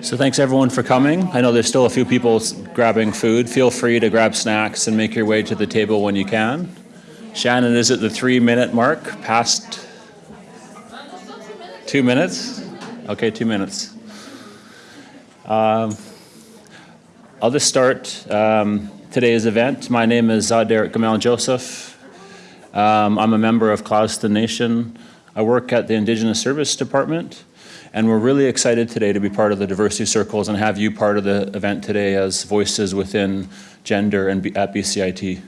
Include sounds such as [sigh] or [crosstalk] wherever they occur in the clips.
So thanks everyone for coming. I know there's still a few people grabbing food. Feel free to grab snacks and make your way to the table when you can. Shannon is at the three minute mark, past two minutes? Okay, two minutes. Um, I'll just start um, today's event. My name is Derek Gamal Joseph. Um, I'm a member of Clouston Nation. I work at the Indigenous Service Department, and we're really excited today to be part of the diversity circles and have you part of the event today as voices within gender and at BCIT.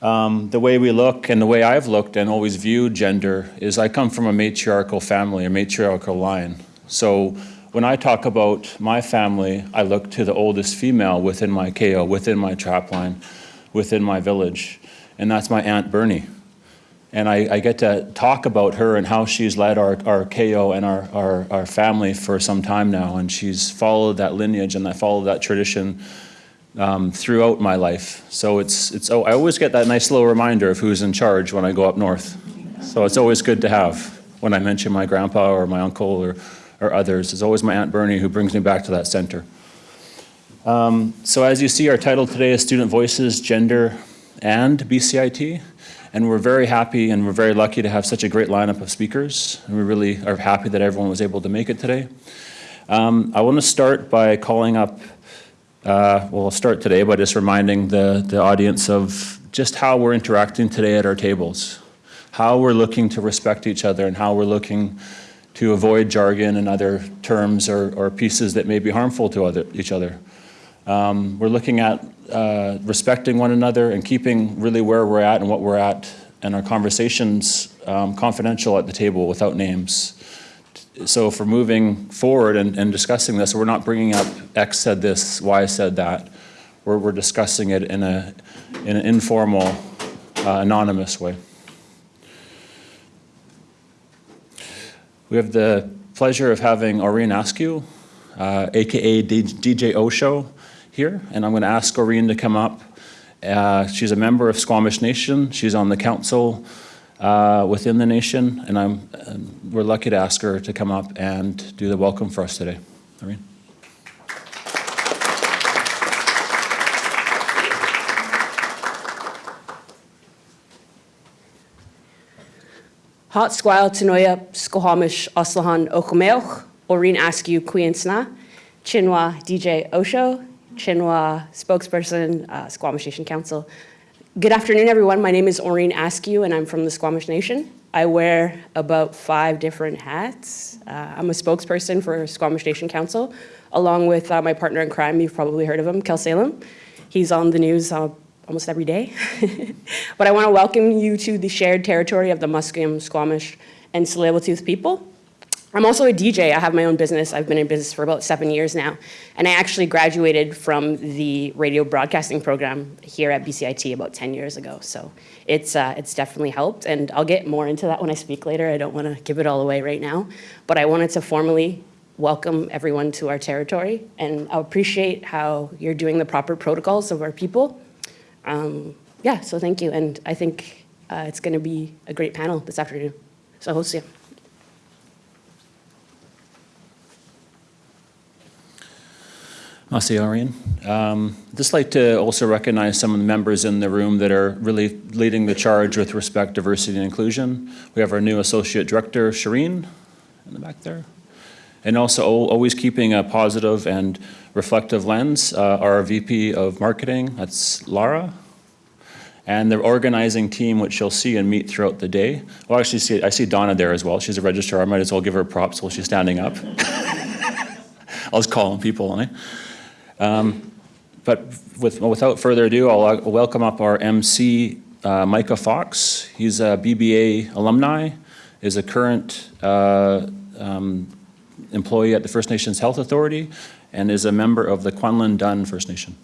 Um, the way we look and the way I've looked and always viewed gender is I come from a matriarchal family, a matriarchal line. So when I talk about my family, I look to the oldest female within my KO, within my trap line, within my village, and that's my Aunt Bernie. And I, I get to talk about her and how she's led our, our KO and our, our, our family for some time now. And she's followed that lineage and I followed that tradition um, throughout my life. So it's, it's, oh, I always get that nice little reminder of who's in charge when I go up north. So it's always good to have when I mention my grandpa or my uncle or, or others. It's always my Aunt Bernie who brings me back to that center. Um, so as you see, our title today is Student Voices, Gender, and BCIT. And we're very happy and we're very lucky to have such a great lineup of speakers. And we really are happy that everyone was able to make it today. Um, I want to start by calling up, uh, well, I'll start today by just reminding the, the audience of just how we're interacting today at our tables, how we're looking to respect each other and how we're looking to avoid jargon and other terms or, or pieces that may be harmful to other, each other. Um, we're looking at uh, respecting one another and keeping really where we're at and what we're at and our conversations um, confidential at the table without names. So if we're moving forward and, and discussing this, we're not bringing up X said this, Y said that. We're, we're discussing it in, a, in an informal, uh, anonymous way. We have the pleasure of having Orene Askew, uh, AKA DJ Osho, here, and I'm going to ask Orene to come up. Uh, she's a member of Squamish Nation. She's on the council uh, within the nation, and I'm, um, we're lucky to ask her to come up and do the welcome for us today. Orene. Hot squile tanoia skohamish oslahan okameoch, Orene Askew Queensna, Chinua DJ Osho, Chinua spokesperson, uh, Squamish Nation Council. Good afternoon, everyone. My name is Orene Askew, and I'm from the Squamish Nation. I wear about five different hats. Uh, I'm a spokesperson for Squamish Nation Council, along with uh, my partner in crime. You've probably heard of him, Khelsilem. He's on the news uh, almost every day. [laughs] but I want to welcome you to the shared territory of the Musqueam, Squamish, and Tsleil-Waututh people. I'm also a DJ. I have my own business. I've been in business for about seven years now. And I actually graduated from the radio broadcasting program here at BCIT about 10 years ago. So it's, uh, it's definitely helped. And I'll get more into that when I speak later. I don't want to give it all away right now. But I wanted to formally welcome everyone to our territory. And I appreciate how you're doing the proper protocols of our people. Um, yeah, so thank you. And I think uh, it's going to be a great panel this afternoon. So see you. Masi Arian. Um, just like to also recognize some of the members in the room that are really leading the charge with respect to diversity and inclusion. We have our new associate director, Shireen, in the back there. And also always keeping a positive and reflective lens, uh, our VP of marketing, that's Lara. And the organizing team, which you'll see and meet throughout the day. Well, actually, see, I see Donna there as well. She's a registrar. I might as well give her props while she's standing up. [laughs] I was calling people. Um, But with, without further ado, I'll uh, welcome up our MC, uh, Micah Fox. He's a BBA alumni, is a current uh, um, employee at the First Nations Health Authority, and is a member of the Kwanlin Dün First Nation.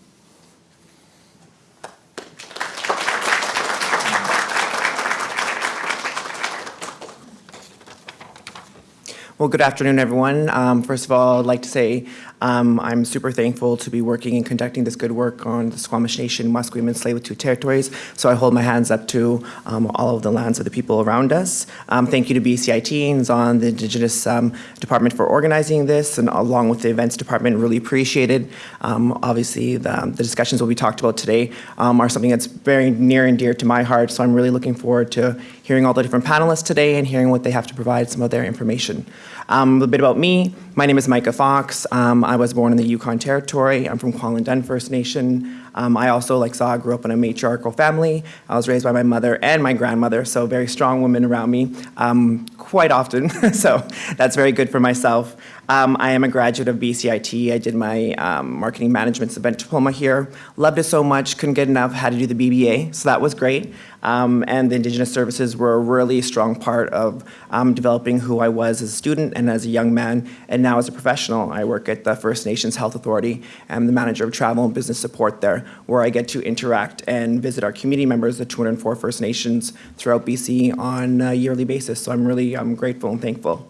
Well, good afternoon, everyone. Um, First of all, I'd like to say um, I'm super thankful to be working and conducting this good work on the Squamish Nation, Musqueam, and Tsleil-Waututh territories. So I hold my hands up to um, all of the lands of the people around us. Um, Thank you to BCIT and on the Indigenous um, Department for organizing this, and along with the Events Department, really appreciated. Um, Obviously, the the discussions will be talked about today are something that's very near and dear to my heart, so I'm really looking forward to hearing all the different panelists today and hearing what they have to provide, some of their information. Um, a bit about me. My name is Micah Fox. Um, I was born in the Yukon Territory. I'm from Kwanlin First Nation. Um, I also, like Saw, grew up in a matriarchal family. I was raised by my mother and my grandmother, so very strong women around me um, quite often. [laughs] so that's very good for myself. Um, I am a graduate of BCIT. I did my um, marketing management's event diploma here. Loved it so much, couldn't get enough, had to do the BBA, so that was great. Um, and the Indigenous services were a really strong part of um, developing who I was as a student and as a young man, and now as a professional. I work at the First Nations Health Authority. I'm the manager of travel and business support there, where I get to interact and visit our community members, the 204 First Nations throughout BC on a yearly basis. So I'm really um, grateful and thankful.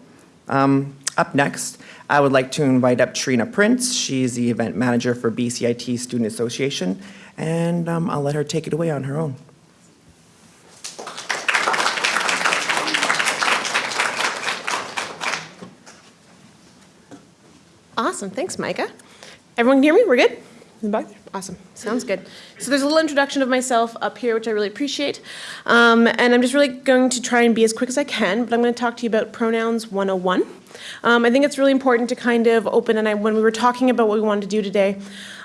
Um, up next, I would like to invite up Trina Prince. She's the event manager for BCIT Student Association, and um, I'll let her take it away on her own. Awesome, thanks, Micah. Everyone can hear me? We're good? Back there? Awesome, sounds good. So there's a little introduction of myself up here, which I really appreciate. Um, and I'm just really going to try and be as quick as I can, but I'm going to talk to you about pronouns 101. Um, I think it's really important to kind of open, and I, when we were talking about what we wanted to do today,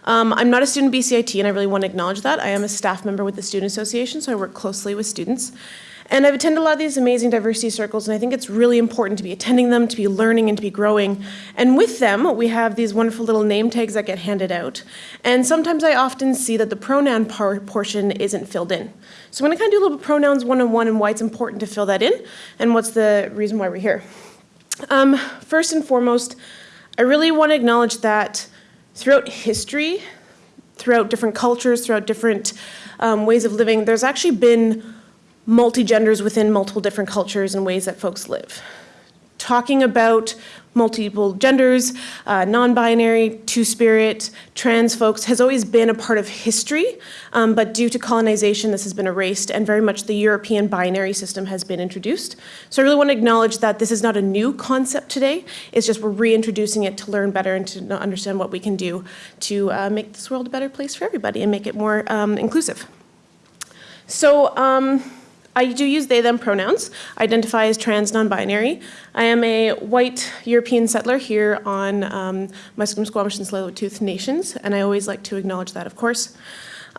um, I'm not a student BCIT, and I really want to acknowledge that. I am a staff member with the Student Association, so I work closely with students. And I've attended a lot of these amazing diversity circles, and I think it's really important to be attending them, to be learning, and to be growing. And with them, we have these wonderful little name tags that get handed out. And sometimes I often see that the pronoun portion isn't filled in. So I'm going to kind of do a little bit pronouns one-on-one and why it's important to fill that in, and what's the reason why we're here. Um, first and foremost, I really want to acknowledge that throughout history, throughout different cultures, throughout different um, ways of living, there's actually been multi-genders within multiple different cultures and ways that folks live. Talking about multiple genders, uh, non-binary, two-spirit, trans folks has always been a part of history, um, but due to colonization, this has been erased, and very much the European binary system has been introduced. So I really want to acknowledge that this is not a new concept today. It's just we're reintroducing it to learn better and to understand what we can do to uh, make this world a better place for everybody and make it more um, inclusive. So. Um, I do use they, them pronouns. Identify as trans non-binary. I am a white European settler here on um, Musqueam, Squamish, and Tsleil-Waututh nations, and I always like to acknowledge that, of course.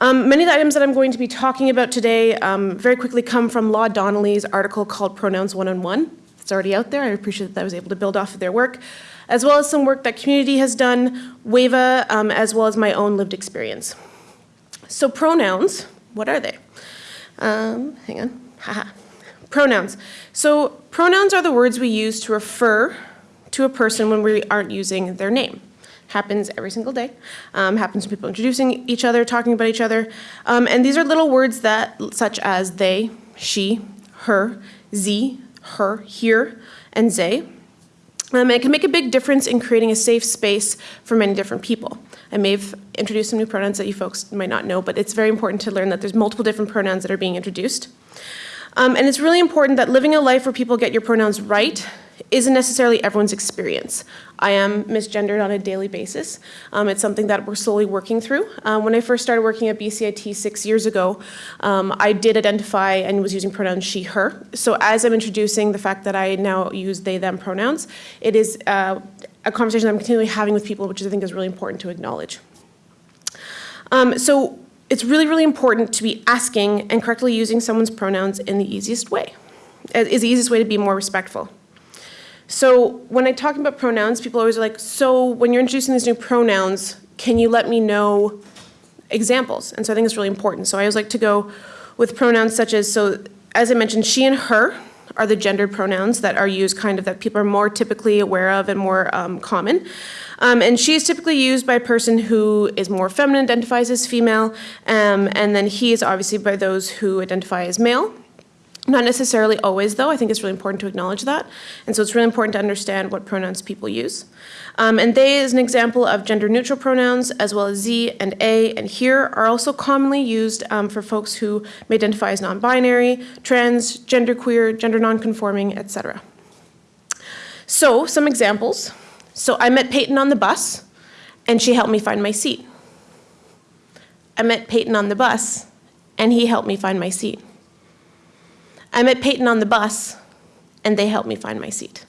Um, many of the items that I'm going to be talking about today um, very quickly come from Law Donnelly's article called Pronouns One-on-One. It's already out there. I appreciate that I was able to build off of their work, as well as some work that Qmunity has done, WAVA, um, as well as my own lived experience. So pronouns, what are they? Um, hang on. Pronouns. So pronouns are the words we use to refer to a person when we aren't using their name. Happens every single day. Um, happens when people introducing each other, talking about each other. Um, and these are little words that, such as they, she, her, z, her, here, and they. Um, it can make a big difference in creating a safe space for many different people. I may have introduced some new pronouns that you folks might not know, but it's very important to learn that there's multiple different pronouns that are being introduced. Um, and it's really important that living a life where people get your pronouns right isn't necessarily everyone's experience. I am misgendered on a daily basis. Um, it's something that we're slowly working through. Um, when I first started working at BCIT six years ago, um, I did identify and was using pronouns she, her. So as I'm introducing the fact that I now use they, them pronouns, it is uh, a conversation I'm continually having with people, which I think is really important to acknowledge. Um, so it's really, really important to be asking and correctly using someone's pronouns in the easiest way. Uh, is the easiest way to be more respectful. So when I talk about pronouns, people always are like, so when you're introducing these new pronouns, can you let me know examples? And so I think it's really important. So I always like to go with pronouns such as, so as I mentioned, she and her are the gendered pronouns that are used kind of that people are more typically aware of and more um, common. Um, and she is typically used by a person who is more feminine, identifies as female, um, and then he is obviously by those who identify as male. Not necessarily always, though. I think it's really important to acknowledge that. And so it's really important to understand what pronouns people use. Um, and they is an example of gender neutral pronouns, as well as Z and A and here are also commonly used um, for folks who may identify as non binary, trans, genderqueer, gender nonconforming, etc. So, some examples. So, I met Peyton on the bus, and she helped me find my seat. I met Peyton on the bus, and he helped me find my seat. I met Peyton on the bus, and they helped me find my seat.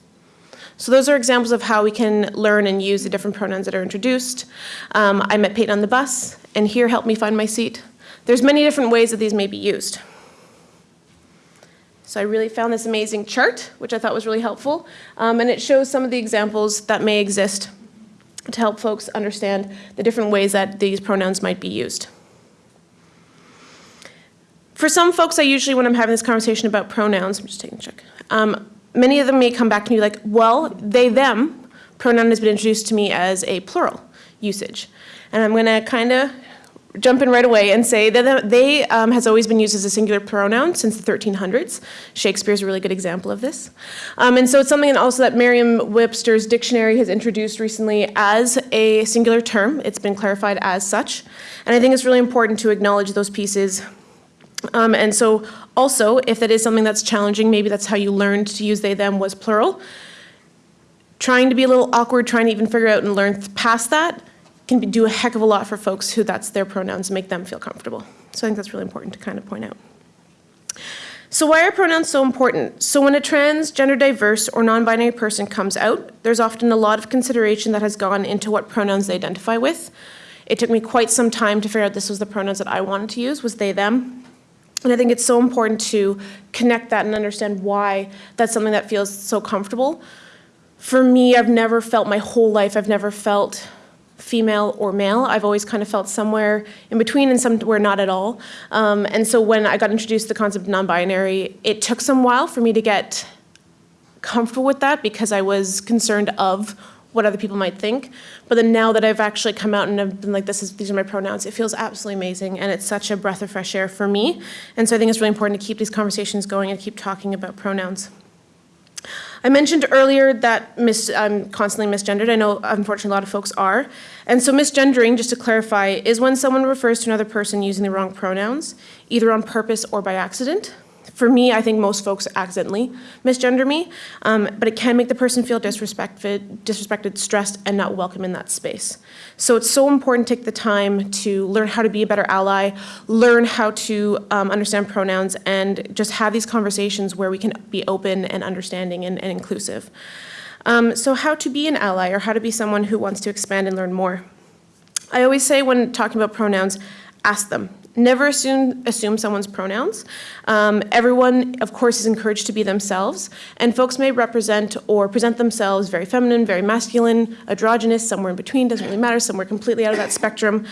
So those are examples of how we can learn and use the different pronouns that are introduced. Um, I met Peyton on the bus, and here helped me find my seat. There's many different ways that these may be used. So I really found this amazing chart, which I thought was really helpful, um, and it shows some of the examples that may exist to help folks understand the different ways that these pronouns might be used. For some folks, I usually, when I'm having this conversation about pronouns, I'm just taking a check, um, many of them may come back to me like, well, they, them pronoun has been introduced to me as a plural usage. And I'm going to kind of jump in right away and say that they um, has always been used as a singular pronoun since the 1300s. Shakespeare's a really good example of this. Um, and so it's something also that Merriam-Webster's dictionary has introduced recently as a singular term. It's been clarified as such. And I think it's really important to acknowledge those pieces um, and so also, if that is something that's challenging, maybe that's how you learned to use they, them was plural, trying to be a little awkward, trying to even figure out and learn past that can be, do a heck of a lot for folks who that's their pronouns make them feel comfortable. So I think that's really important to kind of point out. So why are pronouns so important? So when a trans, gender diverse, or non-binary person comes out, there's often a lot of consideration that has gone into what pronouns they identify with. It took me quite some time to figure out this was the pronouns that I wanted to use, was they, them. And I think it's so important to connect that and understand why that's something that feels so comfortable. For me, I've never felt my whole life, I've never felt female or male. I've always kind of felt somewhere in between and somewhere not at all. Um, and so when I got introduced to the concept of non-binary, it took some while for me to get comfortable with that because I was concerned of what other people might think. But then now that I've actually come out and I've been like, this is, these are my pronouns, it feels absolutely amazing. And it's such a breath of fresh air for me. And so I think it's really important to keep these conversations going and keep talking about pronouns. I mentioned earlier that mis, I'm constantly misgendered. I know, unfortunately, a lot of folks are. And so misgendering, just to clarify, is when someone refers to another person using the wrong pronouns, either on purpose or by accident for me, I think most folks accidentally misgender me, um, but it can make the person feel disrespected, disrespected, stressed, and not welcome in that space. So it's so important to take the time to learn how to be a better ally, learn how to um, understand pronouns, and just have these conversations where we can be open and understanding and, and inclusive. Um, so how to be an ally or how to be someone who wants to expand and learn more. I always say when talking about pronouns, ask them. Never assume, assume someone's pronouns. Um, everyone, of course, is encouraged to be themselves, and folks may represent or present themselves very feminine, very masculine, androgynous, somewhere in between, doesn't really matter, somewhere completely out of that spectrum.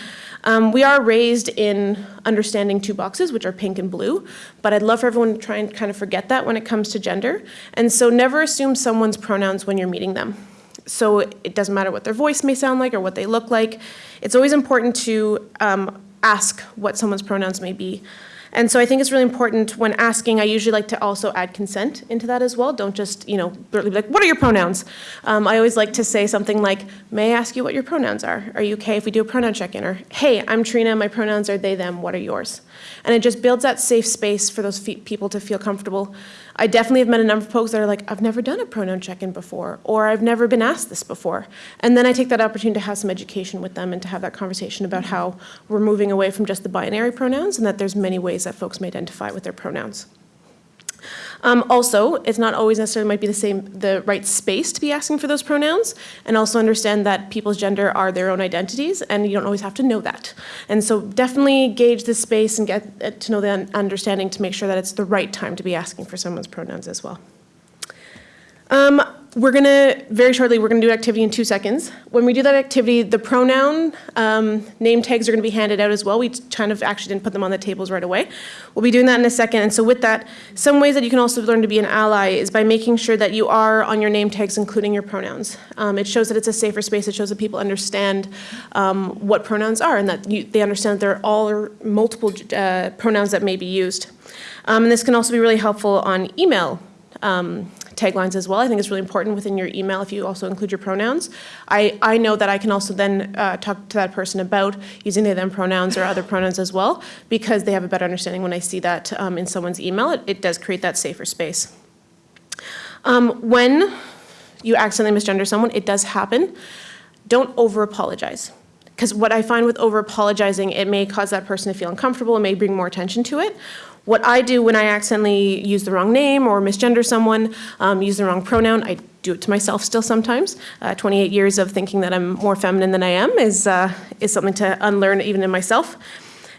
Um, we are raised in understanding two boxes, which are pink and blue, but I'd love for everyone to try and kind of forget that when it comes to gender. And so never assume someone's pronouns when you're meeting them. So it doesn't matter what their voice may sound like or what they look like. It's always important to um, ask what someone's pronouns may be. And so I think it's really important when asking, I usually like to also add consent into that as well. Don't just, you know, be like, what are your pronouns? Um, I always like to say something like, may I ask you what your pronouns are? Are you okay if we do a pronoun check-in? Or, hey, I'm Trina, my pronouns are they, them, what are yours? And it just builds that safe space for those people to feel comfortable. I definitely have met a number of folks that are like, I've never done a pronoun check-in before, or I've never been asked this before. And then I take that opportunity to have some education with them and to have that conversation about how we're moving away from just the binary pronouns and that there's many ways that folks may identify with their pronouns. Um, also, it's not always necessarily might be the same, the right space to be asking for those pronouns, and also understand that people's gender are their own identities, and you don't always have to know that. And so definitely gauge the space and get uh, to know the understanding to make sure that it's the right time to be asking for someone's pronouns as well. Um, we're gonna, very shortly, we're gonna do activity in two seconds. When we do that activity, the pronoun um, name tags are gonna be handed out as well. We kind of actually didn't put them on the tables right away. We'll be doing that in a second. And so with that, some ways that you can also learn to be an ally is by making sure that you are on your name tags, including your pronouns. Um, It shows that it's a safer space. It shows that people understand um, what pronouns are and that you, they understand that there are all or multiple uh, pronouns that may be used. Um, And this can also be really helpful on email um, taglines as well. I think it's really important within your email if you also include your pronouns. I, I know that I can also then uh, talk to that person about using they, them pronouns or other pronouns as well, because they have a better understanding when I see that um, in someone's email. It, it does create that safer space. Um, when you accidentally misgender someone, it does happen. Don't over apologize. Because what I find with over apologizing, it may cause that person to feel uncomfortable, it may bring more attention to it. What I do when I accidentally use the wrong name or misgender someone, um, use the wrong pronoun, I do it to myself still sometimes. Uh, 28 years of thinking that I'm more feminine than I am is, uh, is something to unlearn even in myself.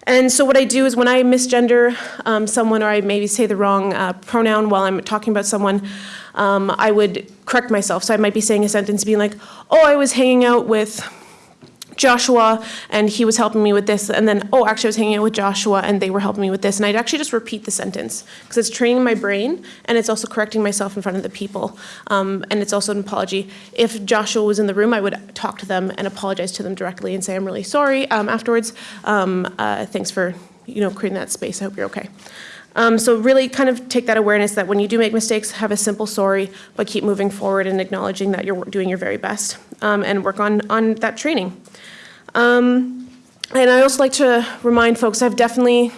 And so what I do is when I misgender um, someone or I maybe say the wrong uh, pronoun while I'm talking about someone, um, I would correct myself. So I might be saying a sentence being like, oh, I was hanging out with Joshua and he was helping me with this. And then, oh, actually I was hanging out with Joshua and they were helping me with this. And I'd actually just repeat the sentence because it's training my brain and it's also correcting myself in front of the people. Um, and it's also an apology. If Joshua was in the room, I would talk to them and apologize to them directly and say, I'm really sorry um, afterwards. Um, uh, thanks for, you know, creating that space. I hope you're okay. Um, so really kind of take that awareness that when you do make mistakes, have a simple sorry, but keep moving forward and acknowledging that you're doing your very best um, and work on, on that training. Um, and I also like to remind folks, I've definitely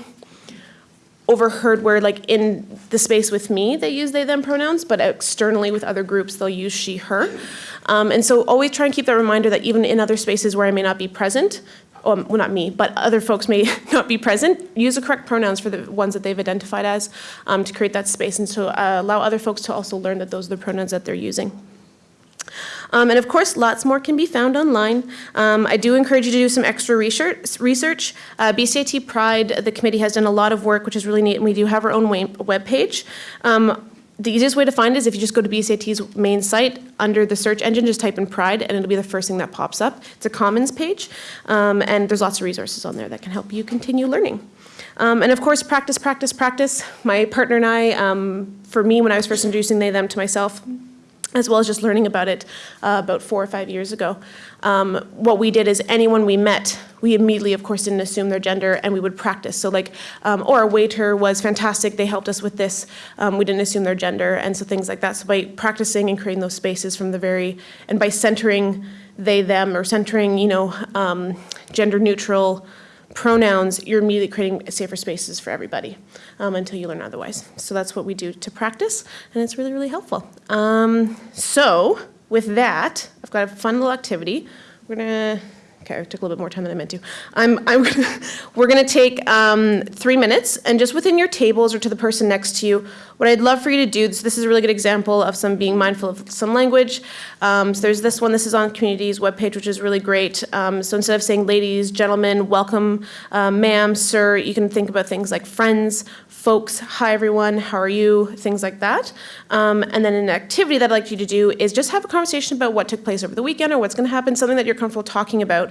overheard where like in the space with me, they use they, them pronouns, but externally with other groups, they'll use she, her. Um, and so always try and keep that reminder that even in other spaces where I may not be present, um, well, not me, but other folks may [laughs] not be present, use the correct pronouns for the ones that they've identified as um, to create that space and to uh, allow other folks to also learn that those are the pronouns that they're using. Um, and of course, lots more can be found online. Um, I do encourage you to do some extra research. research. Uh, BCIT Pride, the committee has done a lot of work, which is really neat, and we do have our own web page. Um, the easiest way to find is if you just go to BCIT's main site, under the search engine, just type in Pride, and it'll be the first thing that pops up. It's a Commons page, um, and there's lots of resources on there that can help you continue learning. Um, and of course, practice, practice, practice. My partner and I, um, for me, when I was first introducing they, them to myself, as well as just learning about it uh, about four or five years ago. Um, what we did is anyone we met, we immediately, of course, didn't assume their gender and we would practice. So like, um, or a waiter was fantastic, they helped us with this, um, we didn't assume their gender, and so things like that. So by practicing and creating those spaces from the very, and by centering they, them, or centering, you know, um, gender neutral pronouns, you're immediately creating safer spaces for everybody um, until you learn otherwise. So that's what we do to practice, and it's really, really helpful. Um, so with that, I've got a fun little activity. We're gonna, okay, I took a little bit more time than I meant to. I'm, I'm gonna, [laughs] we're gonna take um, three minutes, and just within your tables or to the person next to you, what I'd love for you to do, this, this is a really good example of some being mindful of some language. Um, so there's this one, this is on Qmunity's webpage, which is really great. Um, so instead of saying ladies, gentlemen, welcome, uh, ma'am, sir, you can think about things like friends, folks, hi everyone, how are you, things like that. Um, and then an activity that I'd like you to do is just have a conversation about what took place over the weekend or what's gonna happen, something that you're comfortable talking about.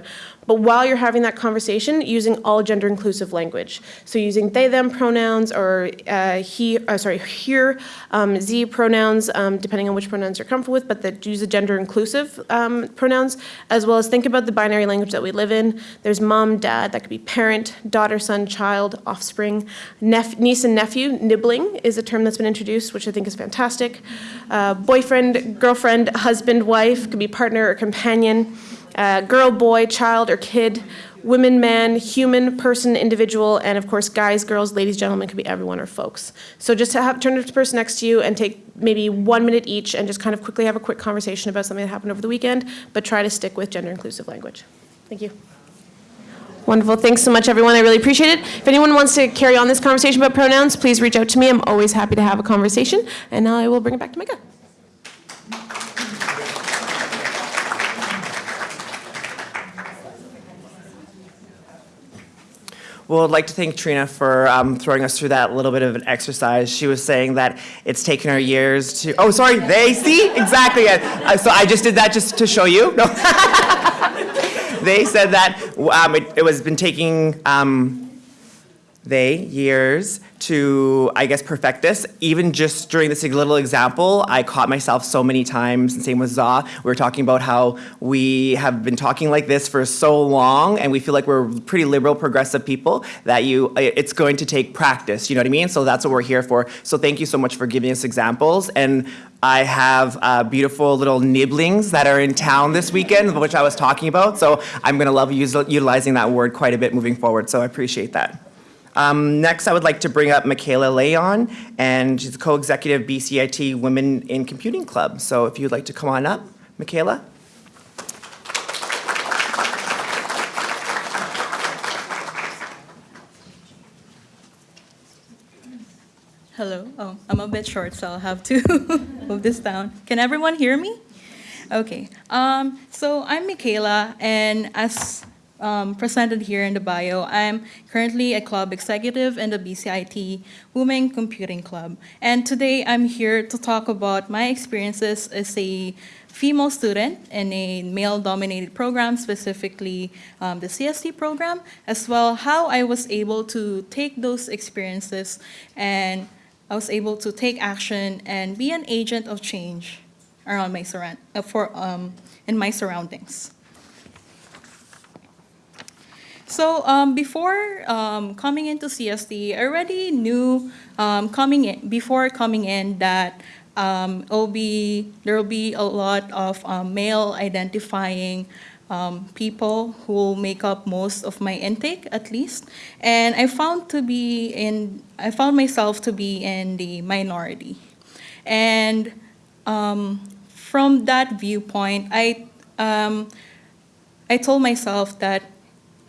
But while you're having that conversation, using all gender inclusive language. So using they, them pronouns or uh, he, uh, sorry, here, um, Z pronouns, um, depending on which pronouns you're comfortable with, but that use the gender inclusive um, pronouns, as well as think about the binary language that we live in. There's mom, dad, that could be parent, daughter, son, child, offspring, niece and nephew. Nibbling is a term that's been introduced, which I think is fantastic. Uh, boyfriend, girlfriend, husband, wife, could be partner or companion. Uh, girl, boy, child, or kid women, man, human, person, individual, and of course, guys, girls, ladies, gentlemen, could be everyone or folks. So just to have, turn to the person next to you and take maybe one minute each and just kind of quickly have a quick conversation about something that happened over the weekend, but try to stick with gender inclusive language. Thank you. Wonderful. Thanks so much, everyone. I really appreciate it. If anyone wants to carry on this conversation about pronouns, please reach out to me. I'm always happy to have a conversation, and now I will bring it back to Micah. Well, I'd like to thank Trina for um, throwing us through that little bit of an exercise. She was saying that it's taken her years to, oh, sorry, they, see, exactly. Uh, So I just did that just to show you. No. [laughs] They said that um, it it was been taking um, they years to, I guess, perfect this. Even just during this little example, I caught myself so many times, and same with Za. We were talking about how we have been talking like this for so long, and we feel like we're pretty liberal, progressive people, that you, it's going to take practice, you know what I mean? So that's what we're here for. So thank you so much for giving us examples. And I have uh, beautiful little nibblings that are in town this weekend, which I was talking about. So I'm to love utilizing that word quite a bit moving forward, so I appreciate that. Um, next, I would like to bring up Michaela Leon, and she's the co-executive BCIT Women in Computing Club. So if you'd like to come on up, Michaela? Hello. Oh, I'm a bit short, so I'll have to [laughs] move this down. Can everyone hear me? Okay. Um, so I'm Michaela, and as um, presented here in the bio, I'm currently a club executive in the BCIT Women Computing Club. And today I'm here to talk about my experiences as a female student in a male-dominated program, specifically um, the CST program, as well how I was able to take those experiences and I was able to take action and be an agent of change around my surround uh, for um, in my surroundings. So um, before um, coming into CST, I already knew um, coming in before coming in that um, it'll be there will be a lot of um, male identifying um, people who will make up most of my intake at least, and I found to be in I found myself to be in the minority, and from that viewpoint, I I told myself that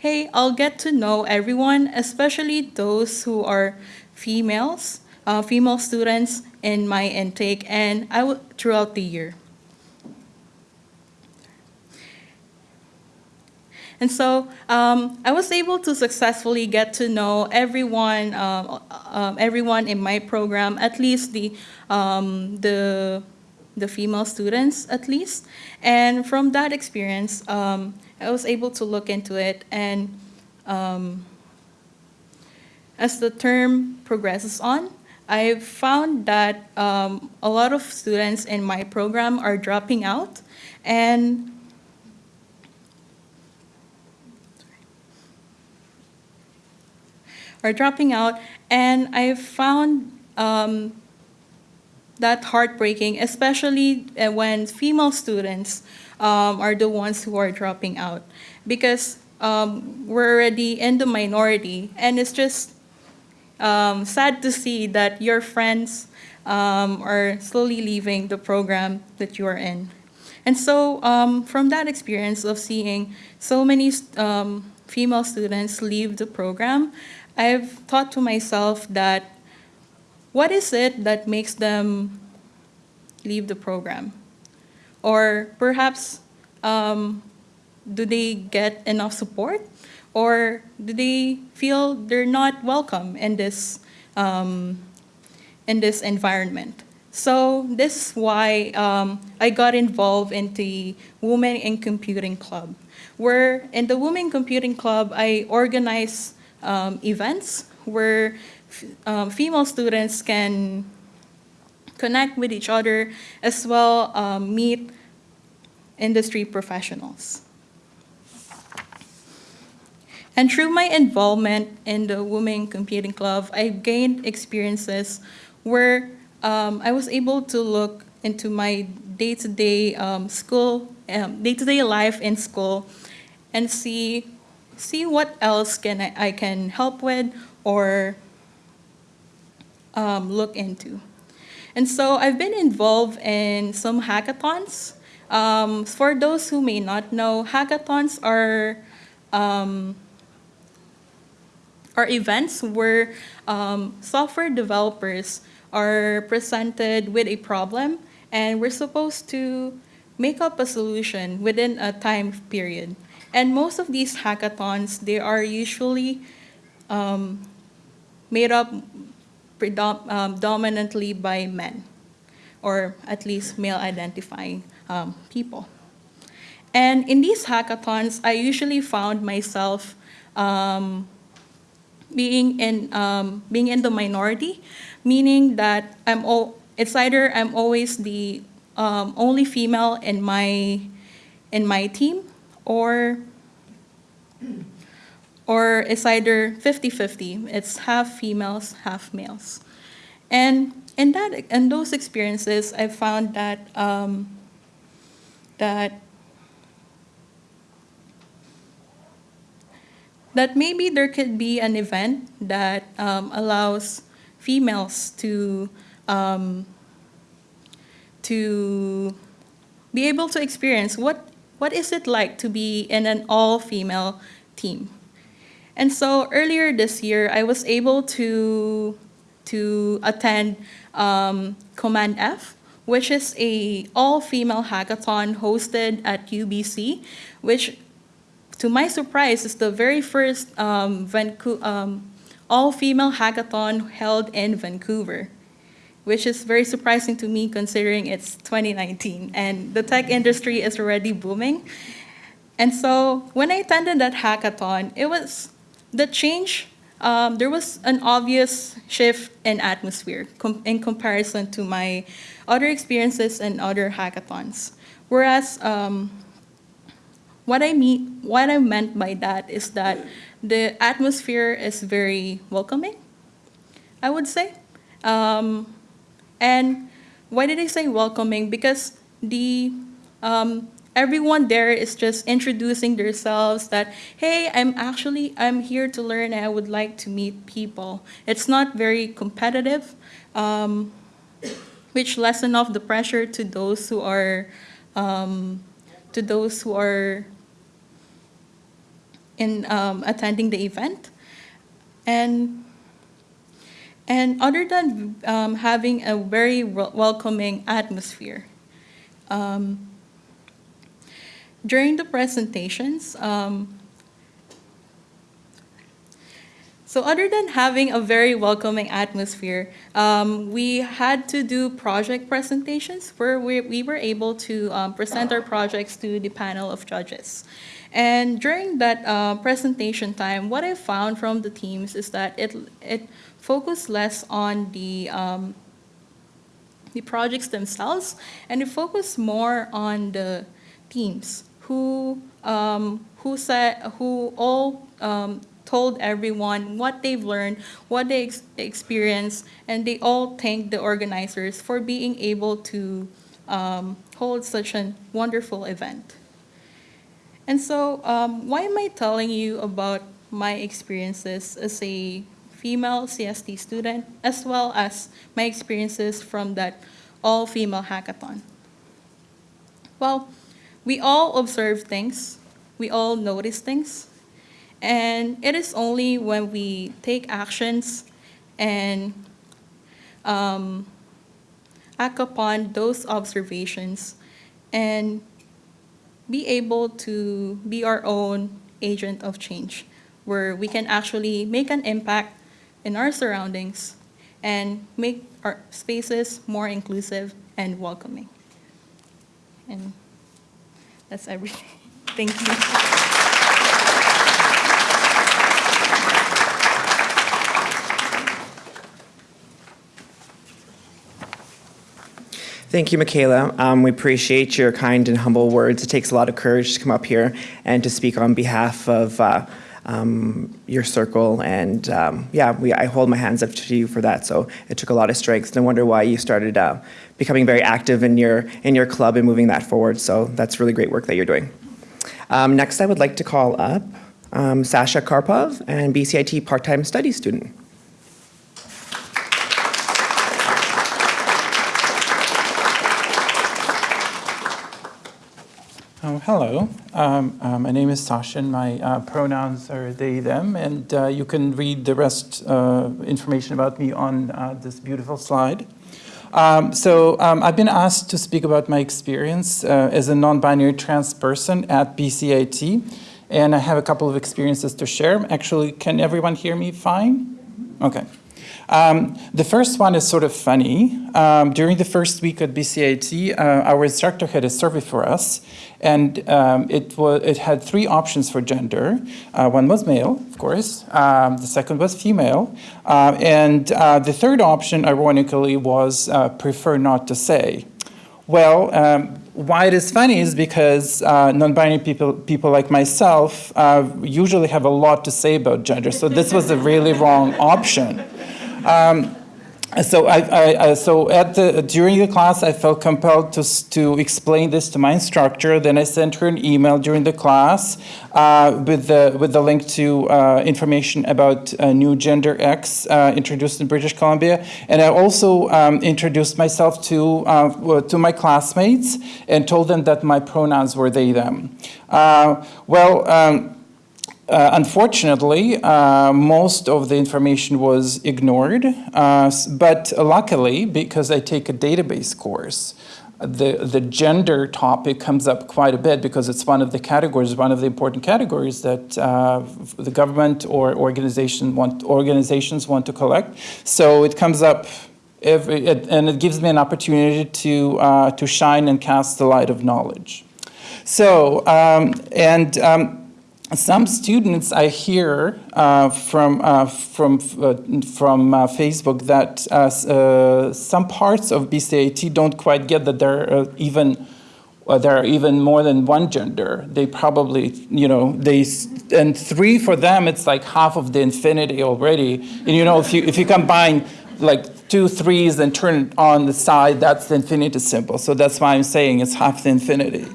hey, I'll get to know everyone, especially those who are females, uh, female students in my intake, and I throughout the year. And so um, I was able to successfully get to know everyone, um, um, everyone in my program, at least the um, the the female students, at least. And from that experience, um, I was able to look into it, and um, as the term progresses on, I've found that um, a lot of students in my program are dropping out, and are dropping out, and I've found um, that heartbreaking, especially uh, when female students um, are the ones who are dropping out, because um, we're already in the minority, and it's just um, sad to see that your friends um, are slowly leaving the program that you are in. And so, um, from that experience of seeing so many um, female students leave the program, I've thought to myself that what is it that makes them leave the program? Or perhaps, um, do they get enough support? Or do they feel they're not welcome in this, um, in this environment? So this is why um, I got involved in the Women in Computing Club, where in the Women Computing Club, I organize um, events where um, female students can connect with each other as well um, meet industry professionals. And through my involvement in the Women Computing Club, I gained experiences where um, I was able to look into my day-to-day um, school, um, day-to-day life in school, and see see what else can I, I can help with or um, look into. And so I've been involved in some hackathons. Um, for those who may not know, hackathons are um, are events where um, software developers are presented with a problem, and we're supposed to make up a solution within a time period. And most of these hackathons, they are usually um, made up predom- um, dominantly by men, or at least male-identifying um, people. And in these hackathons, I usually found myself um, being in um, being in the minority, meaning that I'm all, it's either I'm always the um, only female in my in my team, or or it's either 50-50. It's half females, half males. And in that in those experiences, I found that um, that that maybe there could be an event that um, allows females to um, to be able to experience what what is it like to be in an all-female team. And so earlier this year, I was able to to attend um, Command F, which is a all-female hackathon hosted at UBC, which to my surprise, is the very first um, um, all-female hackathon held in Vancouver, which is very surprising to me considering it's 2019 and the tech industry is already booming. And so when I attended that hackathon, it was the change. Um, there was an obvious shift in atmosphere com- in comparison to my other experiences and other hackathons. Whereas um, what I mean, what I meant by that is that the atmosphere is very welcoming, I would say. Um, and why did I say welcoming? Because the um, everyone there is just introducing themselves that hey i'm actually i'm here to learn and i would like to meet people. It's not very competitive um, which lessen off the pressure to those who are um, to those who are in um, attending the event. And and other than um, having a very welcoming atmosphere um, during the presentations, um, so other than having a very welcoming atmosphere, um, we had to do project presentations where we, we were able to um, present our projects to the panel of judges. And during that uh, presentation time, what I found from the teams is that it, it focused less on the um, the projects themselves, and it focused more on the teams who um, who said who all um, told everyone what they've learned, what they ex- experienced, and they all thanked the organizers for being able to um, hold such a wonderful event. And so, um, why am I telling you about my experiences as a female CST student, as well as my experiences from that all female hackathon? Well, we all observe things, we all notice things, and it is only when we take actions and um, act upon those observations and be able to be our own agent of change, where we can actually make an impact in our surroundings and make our spaces more inclusive and welcoming. And that's everything. [laughs] Thank you. Thank you, Michaela. Um, we appreciate your kind and humble words. It takes a lot of courage to come up here and to speak on behalf of uh, um, your circle. And um, yeah, we, I hold my hands up to you for that. So it took a lot of strength. No wonder why you started uh, becoming very active in your in your club and moving that forward. So that's really great work that you're doing. Um, next, I would like to call up um, Sasha Karpov, and BCIT part-time study student. Oh, hello. Um, uh, my name is Sasha, and my uh, pronouns are they, them, and uh, you can read the rest uh, information about me on uh, this beautiful slide. Um, so um, I've been asked to speak about my experience uh, as a non-binary trans person at BCIT, and I have a couple of experiences to share. Actually, can everyone hear me fine? Okay. Um, the first one is sort of funny. Um, during the first week at BCIT, uh, our instructor had a survey for us, and um, it, it had three options for gender. Uh, one was male, of course. Um, the second was female. Uh, and uh, the third option, ironically, was uh, prefer not to say. Well, um, why it is funny is because uh, non-binary people, people like myself uh, usually have a lot to say about gender, so this was a really wrong option. Um, so I, I, I, so at the during the class, I felt compelled to to explain this to my instructor. Then I sent her an email during the class uh, with the with the link to uh, information about uh, new Gender X uh, introduced in British Columbia, and I also um, introduced myself to uh, to my classmates and told them that my pronouns were they them. Uh, well. Um, uh, unfortunately, uh, most of the information was ignored, uh, but luckily, because I take a database course, the, the gender topic comes up quite a bit because it's one of the categories, one of the important categories that uh, the government or organization want, organizations want to collect. So it comes up every, and it gives me an opportunity to, uh, to shine and cast the light of knowledge. So, um, and um, some students I hear uh, from uh, from uh, from uh, Facebook that uh, uh, some parts of BCIT don't quite get that there are even there are even more than one gender. They probably you know they and three for them it's like half of the infinity already. And you know if you if you combine like two threes and turn it on the side, that's the infinity symbol. So that's why I'm saying it's half the infinity.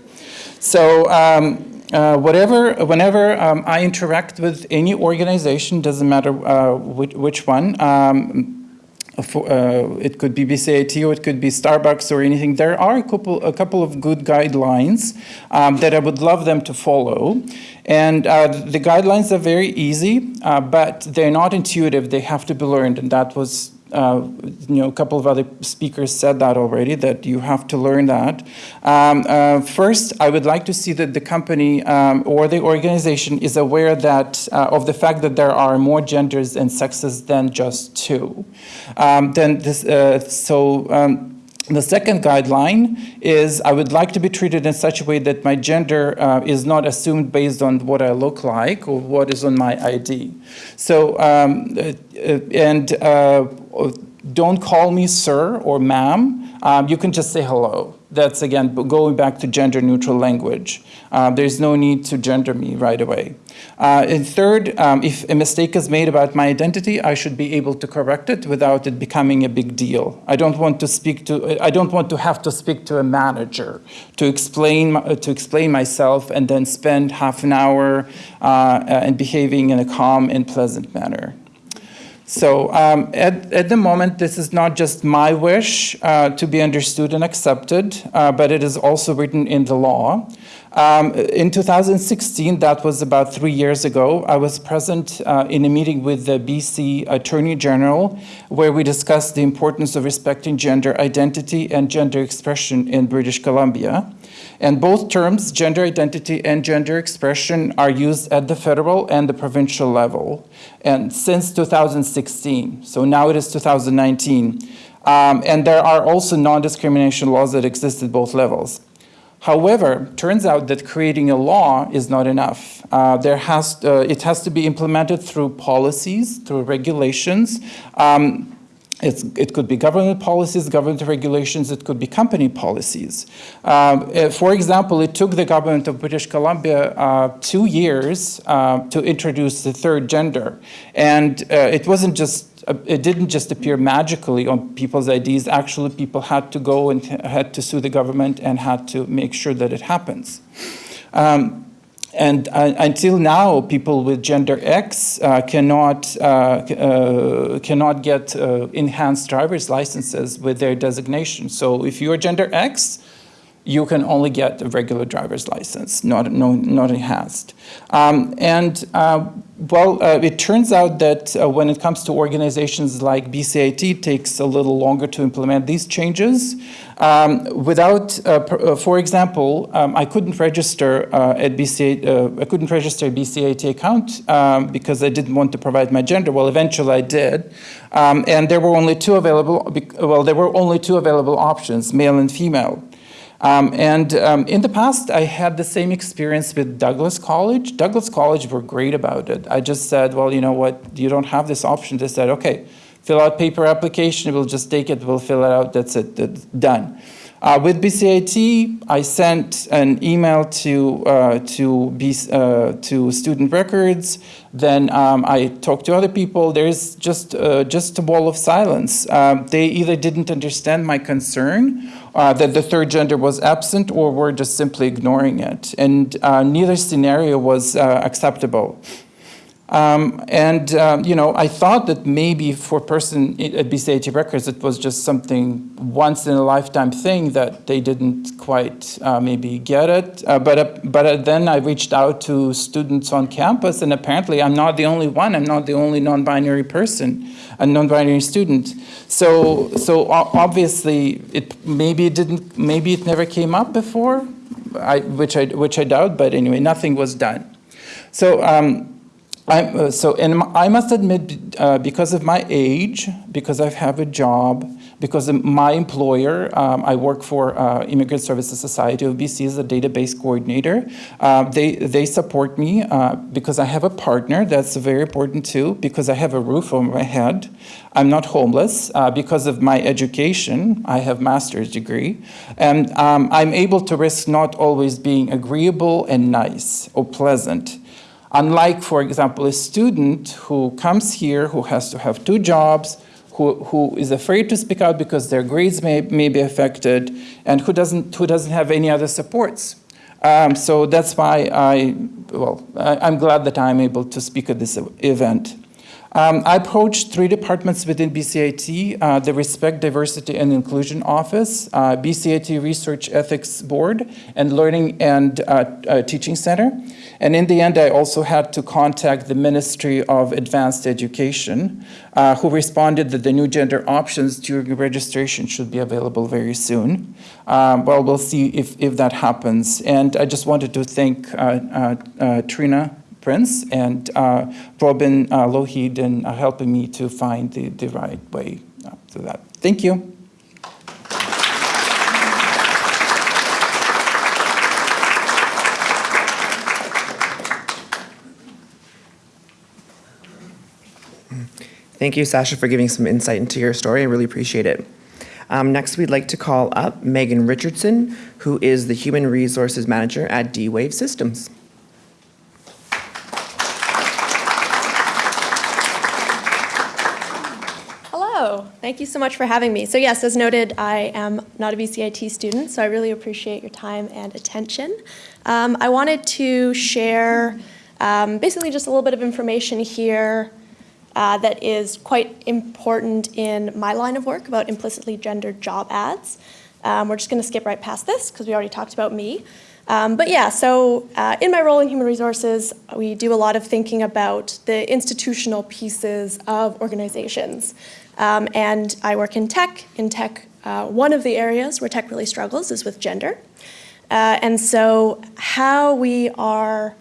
So um, uh, whatever, whenever um, I interact with any organization, doesn't matter uh, which, which one, um, for, uh, it could be BCIT or it could be Starbucks or anything. There are a couple, a couple of good guidelines um, that I would love them to follow. And uh, the guidelines are very easy, uh, but they're not intuitive. They have to be learned, and that was uh, you know, a couple of other speakers said that already, that you have to learn that. Um, uh, first, I would like to see that the company um, or the organization is aware that uh, of the fact that there are more genders and sexes than just two. Um, then this, uh, so. Um, the second guideline is I would like to be treated in such a way that my gender uh, is not assumed based on what I look like or what is on my ID. So, um, uh, uh, and uh, don't call me sir or ma'am. Um, you can just say hello. That's again going back to gender neutral language. Uh, there's no need to gender me right away. Uh, and third, um, if a mistake is made about my identity, I should be able to correct it without it becoming a big deal. I don't want to speak to. I don't want to have to speak to a manager to explain to explain myself and then spend half an hour uh, and behaving in a calm and pleasant manner. So um, at, at the moment, this is not just my wish uh, to be understood and accepted, uh, but it is also written in the law. Um, in 2016, that was about three years ago, I was present uh, in a meeting with the BC Attorney General where we discussed the importance of respecting gender identity and gender expression in British Columbia. And both terms, gender identity and gender expression, are used at the federal and the provincial level. And since 2016, so now it is 2019. Um, and there are also non discrimination laws that exist at both levels. However, turns out that creating a law is not enough. Uh, there has, uh, it has to be implemented through policies, through regulations. Um, it's, it could be government policies, government regulations, it could be company policies. Um, uh, for example, it took the government of British Columbia uh, two years uh, to introduce the third gender. And uh, it wasn't just, uh, it didn't just appear magically on people's IDs. Actually, people had to go and had to sue the government and had to make sure that it happens. Um, and uh, until now, people with gender X uh, cannot, uh, uh, cannot get uh, enhanced driver's licenses with their designation. So if you're gender X, you can only get a regular driver's license, not, no, not enhanced. Um, and uh, well, uh, it turns out that uh, when it comes to organizations like BCIT, it takes a little longer to implement these changes. Um, without, uh, uh, for example, um, I couldn't register uh, at uh, I couldn't register a BCIT account um, because I didn't want to provide my gender. Well, eventually I did, um, and there were only two available. Well, there were only two available options: male and female. Um, and um, in the past, I had the same experience with Douglas College. Douglas College were great about it. I just said, well, you know what, you don't have this option. They said, okay, fill out paper application, we'll just take it, we'll fill it out, that's it, that's done. Uh, with BCIT, I sent an email to uh, to B, uh, to student records. Then um, I talked to other people. There's just uh, just a wall of silence. Um, they either didn't understand my concern uh, that the third gender was absent, or were just simply ignoring it. And uh, neither scenario was uh, acceptable. Um, and um, you know, I thought that maybe for a person at BCIT Records, it was just something once in a lifetime thing that they didn't quite uh, maybe get it. Uh, but uh, but uh, then I reached out to students on campus, and apparently I'm not the only one. I'm not the only non-binary person, a non-binary student. So so obviously, it maybe it didn't, maybe it never came up before, I, which I which I doubt. But anyway, nothing was done. So. Um, uh, so, and I must admit, uh, because of my age, because I have a job, because my employer, um, I work for uh, Immigrant Services Society of BC as a database coordinator. Uh, they they support me uh, because I have a partner. That's very important too. Because I have a roof over my head, I'm not homeless. Uh, because of my education, I have master's degree, and um, I'm able to risk not always being agreeable and nice or pleasant. Unlike, for example, a student who comes here who has to have two jobs, who, who is afraid to speak out because their grades may, may be affected, and who doesn't, who doesn't have any other supports. Um, so that's why I, well, I, I'm glad that I'm able to speak at this event. Um, I approached three departments within BCIT, uh, the Respect, Diversity, and Inclusion Office, uh, BCIT Research Ethics Board, and Learning and uh, uh, Teaching Center. And in the end, I also had to contact the Ministry of Advanced Education, uh, who responded that the new gender options during registration should be available very soon. Um, well, we'll see if, if that happens. And I just wanted to thank uh, Trina Prince and uh, Robin uh, Lougheed in uh, helping me to find the, the right way uh, to that. Thank you. Thank you, Sasha, for giving some insight into your story. I really appreciate it. Um, next, we'd like to call up Megan Richardson, who is the Human Resources Manager at D-Wave Systems. Hello, thank you so much for having me. So yes, as noted, I am not a BCIT student, so I really appreciate your time and attention. Um, I wanted to share um, basically just a little bit of information here uh, that is quite important in my line of work about implicitly gendered job ads. Um, we're just going to skip right past this because we already talked about me. Um, but yeah, so uh, in my role in human resources, we do a lot of thinking about the institutional pieces of organizations. Um, and I work in tech. In tech, uh, one of the areas where tech really struggles is with gender. Uh, and so, how we are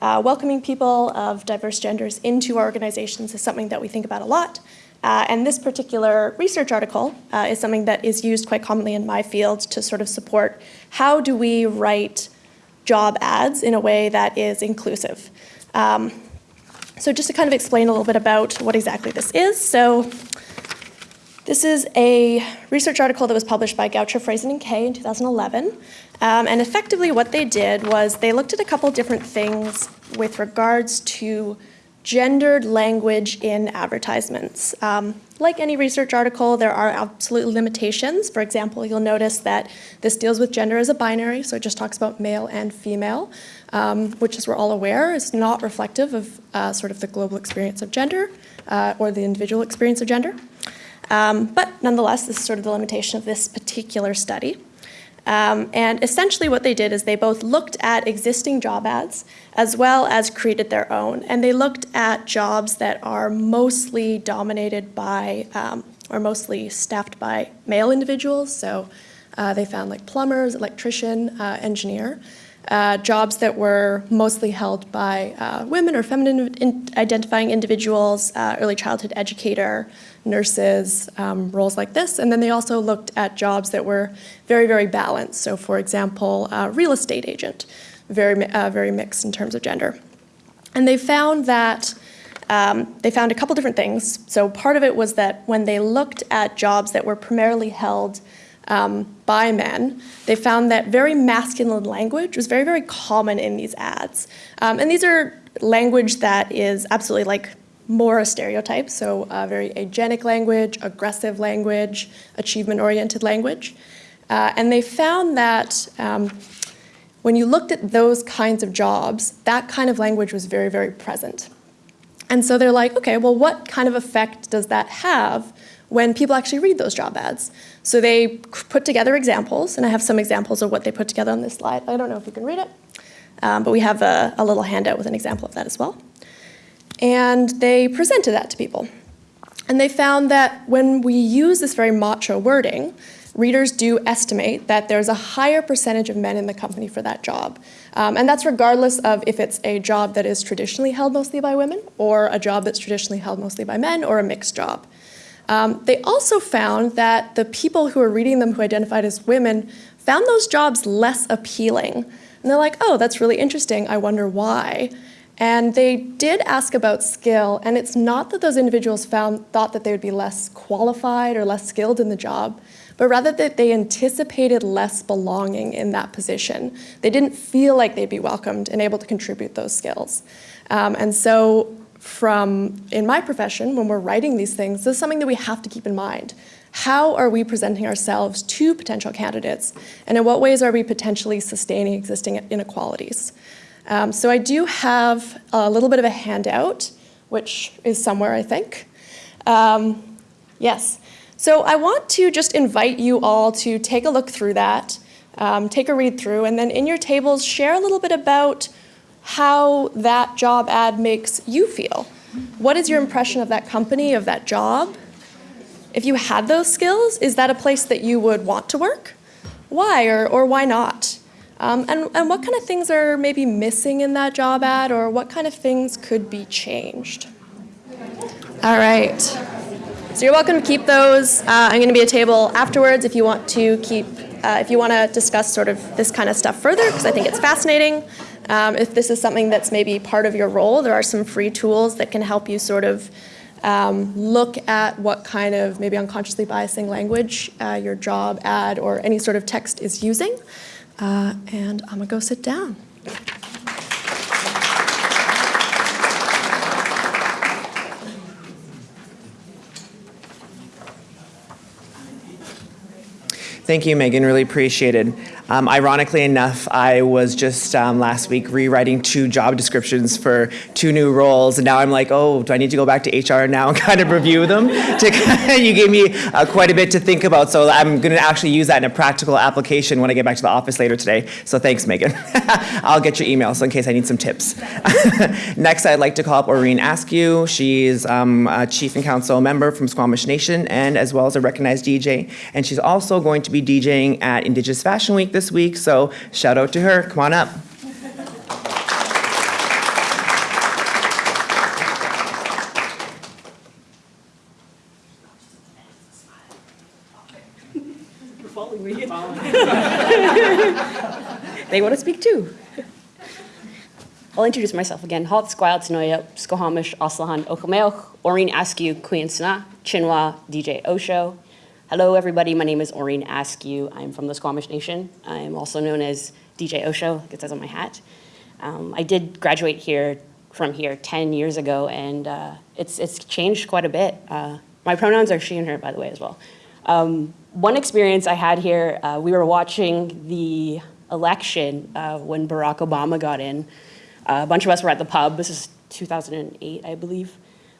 uh, welcoming people of diverse genders into our organizations is something that we think about a lot. Uh, and this particular research article uh, is something that is used quite commonly in my field to sort of support how do we write job ads in a way that is inclusive. Um, so just to kind of explain a little bit about what exactly this is. So this is a research article that was published by Gaucher, Friesen, and Kay in 2011. Um, and effectively, what they did was they looked at a couple different things with regards to gendered language in advertisements. Um, like any research article, there are absolute limitations. For example, you'll notice that this deals with gender as a binary, so it just talks about male and female, um, which, as we're all aware, is not reflective of uh, sort of the global experience of gender uh, or the individual experience of gender. Um, but nonetheless, this is sort of the limitation of this particular study. Um, and essentially what they did is they both looked at existing job ads as well as created their own. And they looked at jobs that are mostly dominated by, um, or mostly staffed by male individuals. So uh, they found like plumbers, electrician, uh, engineer. Uh, jobs that were mostly held by uh, women or feminine in- identifying individuals, uh, early childhood educator, nurses, um, roles like this. And then they also looked at jobs that were very, very balanced. So, for example, real estate agent, very, uh, very mixed in terms of gender. And they found that um, they found a couple different things. So part of it was that when they looked at jobs that were primarily held um, by men, they found that very masculine language was very, very common in these ads. Um, and these are language that is absolutely like more a stereotype, so very agentic language, aggressive language, achievement-oriented language. Uh, and they found that um, when you looked at those kinds of jobs, that kind of language was very, very present. And so they're like, okay, well, what kind of effect does that have when people actually read those job ads? So they put together examples, and I have some examples of what they put together on this slide. I don't know if you can read it, um, but we have a, a little handout with an example of that as well. And they presented that to people. And they found that when we use this very macho wording, readers do estimate that there's a higher percentage of men in the company for that job. Um, and that's regardless of if it's a job that is traditionally held mostly by women, or a job that's traditionally held mostly by men, or a mixed job. Um, they also found that the people who were reading them who identified as women found those jobs less appealing. And they're like, oh, that's really interesting. I wonder why. And they did ask about skill, and it's not that those individuals found thought that they would be less qualified or less skilled in the job, but rather that they anticipated less belonging in that position. They didn't feel like they'd be welcomed and able to contribute those skills. Um, and so, from in my profession, when we're writing these things, this is something that we have to keep in mind. How are we presenting ourselves to potential candidates, and in what ways are we potentially sustaining existing inequalities? Um, so I do have a little bit of a handout, which is somewhere, I think. Um, yes. So I want to just invite you all to take a look through that, um, take a read through, and then in your tables, share a little bit about how that job ad makes you feel. What is your impression of that company, of that job? If you had those skills, is that a place that you would want to work? Why or, or why not? Um, and, and what kind of things are maybe missing in that job ad, or what kind of things could be changed? All right. So you're welcome to keep those. Uh, I'm going to be a table afterwards if you want to keep, uh, if you want to discuss sort of this kind of stuff further, because I think it's fascinating. Um, if this is something that's maybe part of your role, there are some free tools that can help you sort of um, look at what kind of maybe unconsciously biasing language uh, your job ad or any sort of text is using. Uh, and I'm gonna go sit down. Thank you, Megan. Really appreciated. Um, ironically enough, I was just um, last week rewriting two job descriptions for two new roles, and now I'm like, oh, do I need to go back to HR now and [laughs] kind of review them? to, [laughs] you gave me uh, quite a bit to think about, so I'm going to actually use that in a practical application when I get back to the office later today. So thanks, Megan. [laughs] I'll get your email so in case I need some tips. Next, I'd like to call up Orene Askew. She's um, a Chief and Council member from Squamish Nation, and as well as a recognized DJ, and she's also going to be DJing at Indigenous Fashion Week this week, so shout out to her. Come on up. [laughs] They want to speak too. I'll introduce myself again. Halt Squile Tanoya, Skohamish, Aslahan, Okameoch, Orene Askew, Queen Sna, Chinwa, DJ O Show. Hello, everybody. My name is Orene Askew. I'm from the Squamish Nation. I am also known as DJ O Show, like it says on my hat. Um, I did graduate here from here 10 years ago, and uh, it's, it's changed quite a bit. Uh, my pronouns are she and her, by the way, as well. Um, one experience I had here, uh, we were watching the election uh, when Barack Obama got in. Uh, a bunch of us were at the pub. This is 2008, I believe.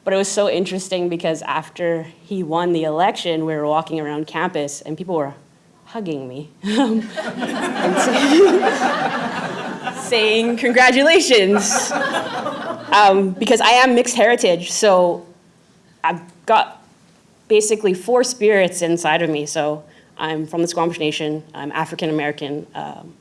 But it was so interesting because after he won the election, we were walking around campus and people were hugging me [laughs] and [laughs] saying congratulations um, because I am mixed heritage. So I've got basically four spirits inside of me. So I'm from the Squamish Nation. I'm African American. Um,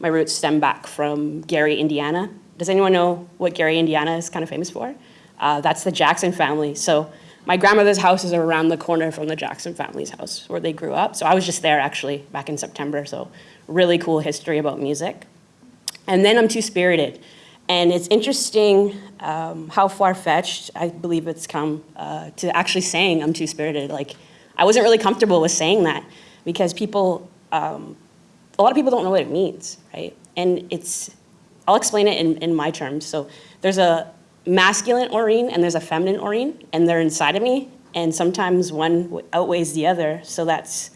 my roots stem back from Gary, Indiana. Does anyone know what Gary, Indiana is kind of famous for? Uh, that's the Jackson family. So my grandmother's house is around the corner from the Jackson family's house where they grew up. So I was just there actually back in September. So really cool history about music. And then I'm Two Spirited. And it's interesting um, how far fetched I believe it's come uh, to actually saying I'm Two Spirited. Like, I wasn't really comfortable with saying that because people, um, a lot of people don't know what it means, right? And it's, I'll explain it in, in my terms. So there's a masculine Orene and there's a feminine Orene, and they're inside of me. And sometimes one outweighs the other. So that's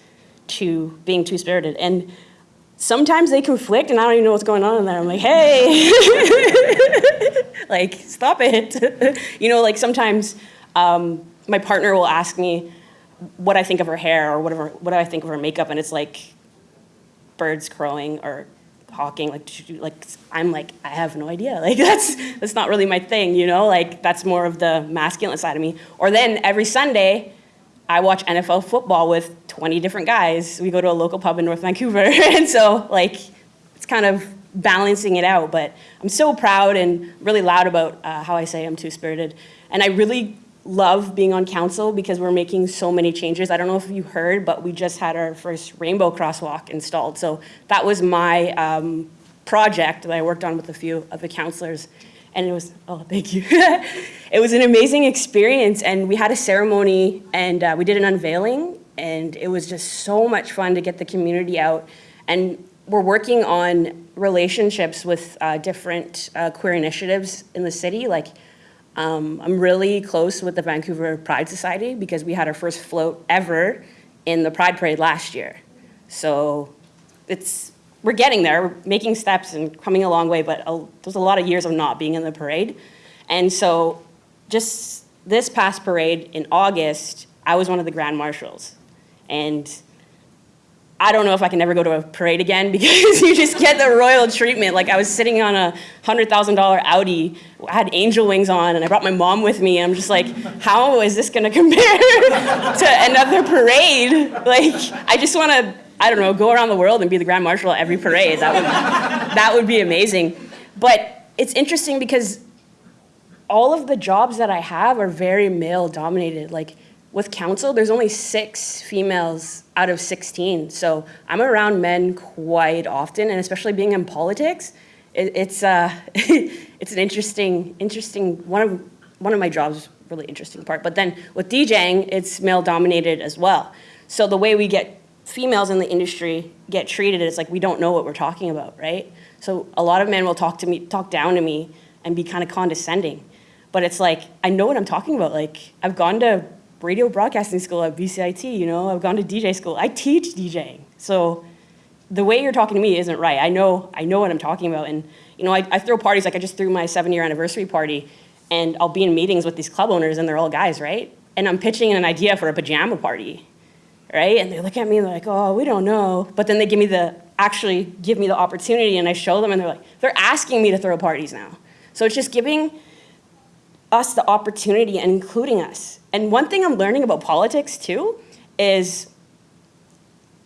two, being two spirited. And sometimes they conflict and I don't even know what's going on in there. I'm like, hey, [laughs] like, stop it. [laughs] you know, like sometimes um, my partner will ask me what I think of her hair or whatever, what do I think of her makeup, and it's like birds crowing or hawking. Like, like I'm like, I have no idea. [laughs] Like that's that's not really my thing, you know. Like that's more of the masculine side of me. Or then every Sunday. I watch NFL football with 20 different guys. We go to a local pub in North Vancouver. [laughs] and so, like, it's kind of balancing it out. But I'm so proud and really loud about uh, how I say I'm two spirited. And I really love being on council because we're making so many changes. I don't know if you heard, but we just had our first rainbow crosswalk installed. So that was my um, project that I worked on with a few of the councilors. And it was, oh, thank you. [laughs] it was an amazing experience. And we had a ceremony and uh, we did an unveiling. And it was just so much fun to get the community out. And we're working on relationships with uh, different uh, queer initiatives in the city. Like, um, I'm really close with the Vancouver Pride Society because we had our first float ever in the Pride Parade last year. So it's, we're getting there, we're making steps and coming a long way, but a, there's a lot of years of not being in the parade. And so just this past parade in August, I was one of the grand marshals. And I don't know if I can ever go to a parade again [laughs] because you just get the royal treatment. Like I was sitting on a hundred thousand dollar Audi, I had angel wings on, and I brought my mom with me. And I'm just like, how is this to [laughs] compare to another parade? Like I just want to, I don't know, go around the world and be the grand marshal at every parade. That would, that would be amazing. But it's interesting because all of the jobs that I have are very male dominated. Like with council, there's only six females out of 16. So I'm around men quite often, and especially being in politics, it, it's uh, [laughs] it's an interesting, interesting one of one of my jobs, really interesting part. But then with DJing, it's male dominated as well. So the way we get females in the industry get treated is like we don't know what we're talking about, right? So a lot of men will talk to me, talk down to me, and be kind of condescending. But it's like I know what I'm talking about. Like I've gone to radio broadcasting school at BCIT, you know, I've gone to DJ school. I teach DJing. So the way you're talking to me isn't right. I know, I know what I'm talking about. And, you know, I, I throw parties, like I just threw my seven year anniversary party and I'll be in meetings with these club owners and they're all guys, right? And I'm pitching an idea for a pajama party, right? And they look at me and they're like, oh, we don't know. But then they give me the, actually give me the opportunity and I show them and they're like, they're asking me to throw parties now. So it's just giving us the opportunity and including us. And one thing I'm learning about politics too is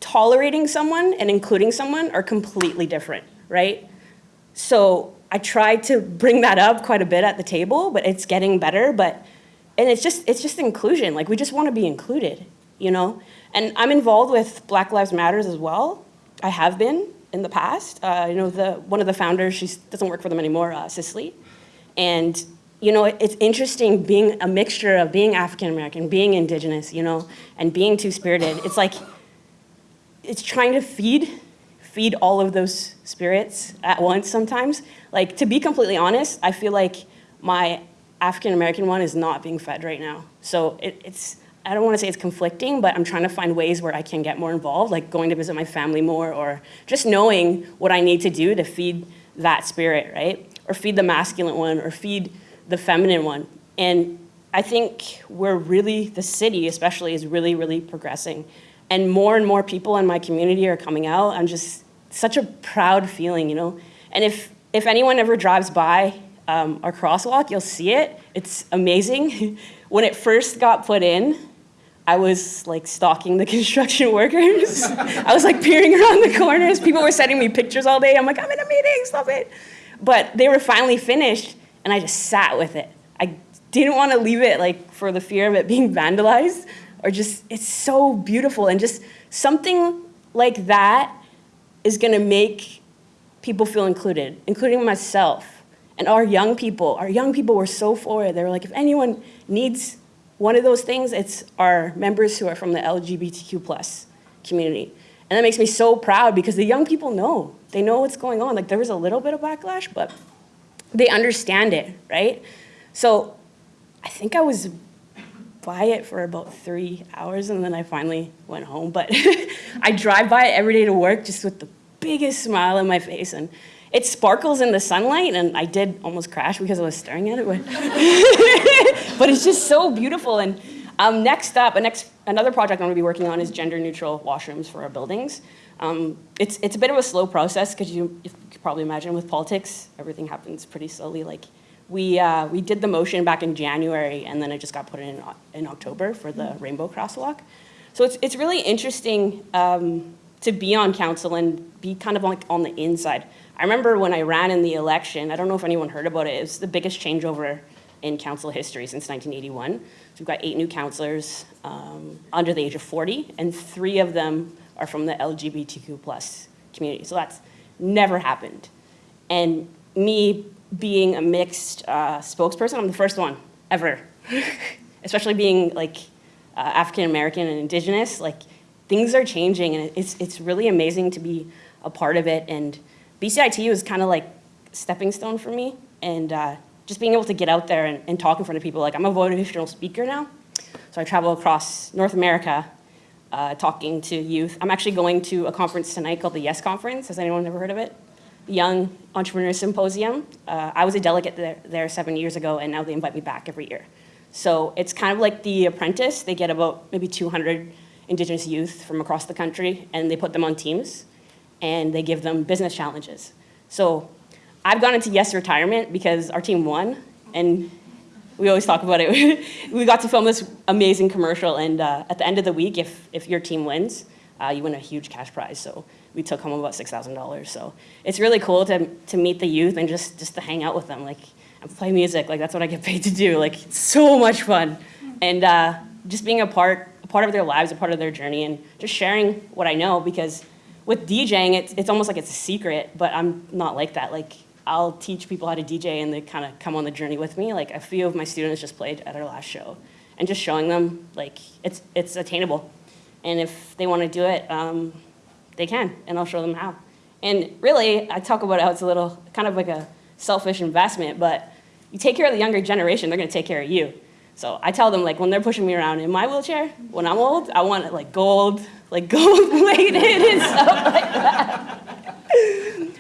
tolerating someone and including someone are completely different, right? So I try to bring that up quite a bit at the table, but it's getting better. But and it's just it's just inclusion. Like we just want to be included, you know. And I'm involved with Black Lives Matters as well. I have been in the past. Uh, you know, the one of the founders, she doesn't work for them anymore, uh, Cicely, and you know, it's interesting being a mixture of being African American, being Indigenous, you know, and being two spirited. It's like it's trying to feed feed all of those spirits at once sometimes. Like to be completely honest, I feel like my African American one is not being fed right now. So it, it's I don't want to say it's conflicting, but I'm trying to find ways where I can get more involved, like going to visit my family more, or just knowing what I need to do to feed that spirit, right? Or feed the masculine one, or feed the feminine one. And I think we're really, the city especially, is really, really progressing. and more and more people in my community are coming out. I'm just such a proud feeling, you know? And if, if anyone ever drives by um, our crosswalk, you'll see it. It's amazing. [laughs] when it first got put in, I was like stalking the [laughs] construction workers. I was like peering around the corners. People were sending me pictures all day. I'm like, I'm in a meeting, stop it. But they were finally finished, and I just sat with it. I didn't want to leave it like for the fear of it being [laughs] vandalized or just, it's so beautiful. And just something like that is going to make people feel included, including myself. And our young people, our young people were so for it. They were like, if anyone needs one of those things, it's our members who are from the LGBTQ plus community. And that makes me so proud because the young people know. They know what's going on. Like there was a little bit of backlash, but they understand it, right? So I think I was by it for about three hours and then I finally went home. But [laughs] I drive by it every day to work just with the biggest smile on my face. And it sparkles in the sunlight and I did almost crash because I was staring at it. But, [laughs] but it's just so beautiful. And um, next up, next, another project I'm gonna be working on is gender neutral washrooms for our buildings. Um, it's, it's a bit of a slow process because you, probably imagine with politics, everything happens pretty slowly. Like we, uh, we did the motion back in January and then it just got put in in October for the rainbow crosswalk. So it's, it's really interesting um, to be on council and be kind of like on the inside. I remember when I ran in the election, I don't know if anyone heard about it, it was the biggest changeover in council history since 1981. So we've got eight new councilors um, under the age of 40, and three of them are from the LGBTQ plus community. So that's never happened. And me being a mixed uh, spokesperson, I'm the first one ever. [laughs] Especially being like uh, African American and Indigenous, like things are changing, and it's it's really amazing to be a part of it. And BCIT was kind of like stepping stone for me, and uh, just being able to get out there and, and talk in front of people. Like I'm a motivational speaker now, so I travel across North America uh, talking to youth. I'm actually going to a conference tonight called the Yes Conference. Has anyone ever heard of it? Young Entrepreneur Symposium. Uh, I was a delegate there, there seven years ago, and now they invite me back every year. So it's kind of like The Apprentice. They get about maybe 200 Indigenous youth from across the country, and they put them on teams, and they give them business challenges. So I've gone into Yes Retirement because our team won, and we always talk about it. [laughs] we got to film this amazing commercial, and uh, at the end of the week, if, if your team wins, uh, you win a huge cash prize. So we took home about $6,000. So it's really cool to, to meet the youth and just, just to hang out with them, like, and play music. Like, that's what I get paid to do. Like, so much fun. And uh, just being a part, a part of their lives, a part of their journey, and just sharing what I know, because with DJing, it's, it's almost like it's a secret, but I'm not like that. Like, I'll teach people how to DJ and they kind of come on the journey with me. Like a few of my students just played at our last show and just showing them like it's, it's attainable. And if they want to do it, um, they can, and I'll show them how. And really, I talk about how it's a little kind of like a selfish investment, but you take care of the younger generation, they're going to take care of you. So I tell them like when they're pushing me around in my wheelchair, when I'm old, I want it like gold, like [laughs] gold plated and stuff like that.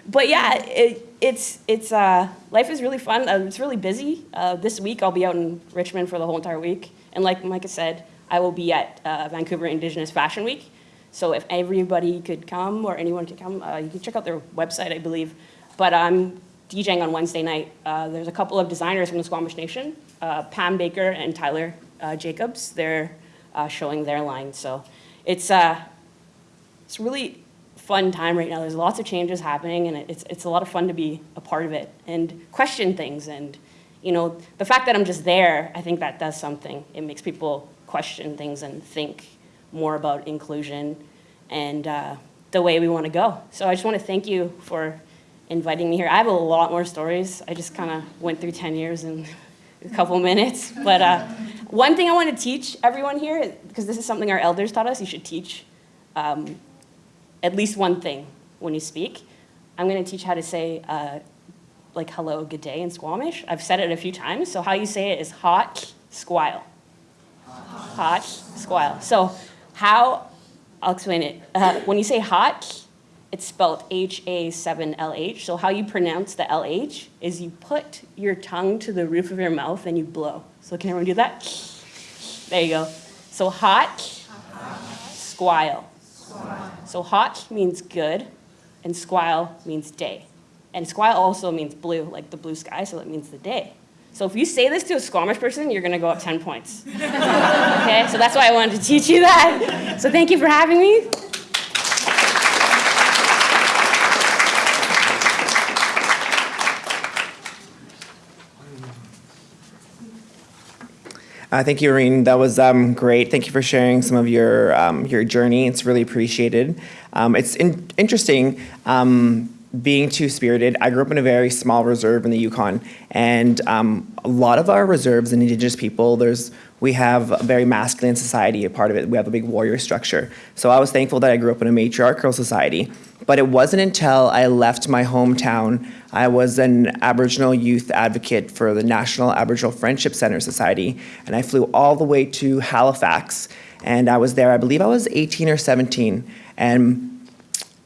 but yeah, it, it's, it's, uh, life is really fun. Uh, it's really busy. Uh, this week I'll be out in Richmond for the whole entire week. And like Micah said, I will be at uh, Vancouver Indigenous Fashion Week. So if everybody could come or anyone could come, uh, you can check out their website, I believe. But I'm DJing on Wednesday night. Uh, there's a couple of designers from the Squamish Nation, Pam Baker and Tyler Jacobs. They're showing their line. So it's, it's really fun time right now. There's lots of changes happening, and it's, it's a lot of fun to be a part of it and question things. And, you know, the fact that I'm just there, I think that does something. It makes people question things and think more about inclusion and uh, the way we want to go. So I just want to thank you for inviting me here. I have a lot more stories. I just kind of went through 10 years in a couple minutes. But uh, one thing I want to teach everyone here, because this is something our elders taught us, you should teach um, at least one thing when you speak. I'm going to teach how to say uh, like hello, good day in Squamish. I've said it a few times. So how you say it is hot squile. Hot squile. So how, I'll explain it. Uh, when you say hot, it's spelled H-A-7-L-H. So how you pronounce the L-H is you put your tongue to the roof of your mouth and you blow. So can everyone do that? There you go. So hot, squile. So hot means good, and squile means day. And squile also means blue, like the blue sky, so it means the day. So if you say this to a Squamish person, you're gonna go up 10 points. [laughs] okay, so that's why I wanted to teach you that. So thank you for having me. Uh, thank you, Irene. That was um, great. Thank you for sharing some of your um, your journey. It's really appreciated. Um, it's in- interesting um, being two spirited. I grew up in a very small reserve in the Yukon, and um, a lot of our reserves and Indigenous people, there's we have a very masculine society. A part of it, we have a big warrior structure. So I was thankful that I grew up in a matriarchal society. But it wasn't until I left my hometown. I was an Aboriginal youth advocate for the National Aboriginal Friendship Center Society, and I flew all the way to Halifax. And I was there, I believe I was 18 or 17. And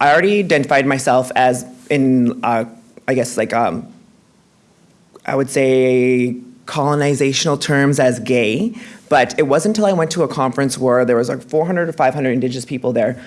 I already identified myself as in, uh, I guess, like, um, I would say colonizational terms as gay, but it wasn't until I went to a conference where there was like 400 or 500 Indigenous people there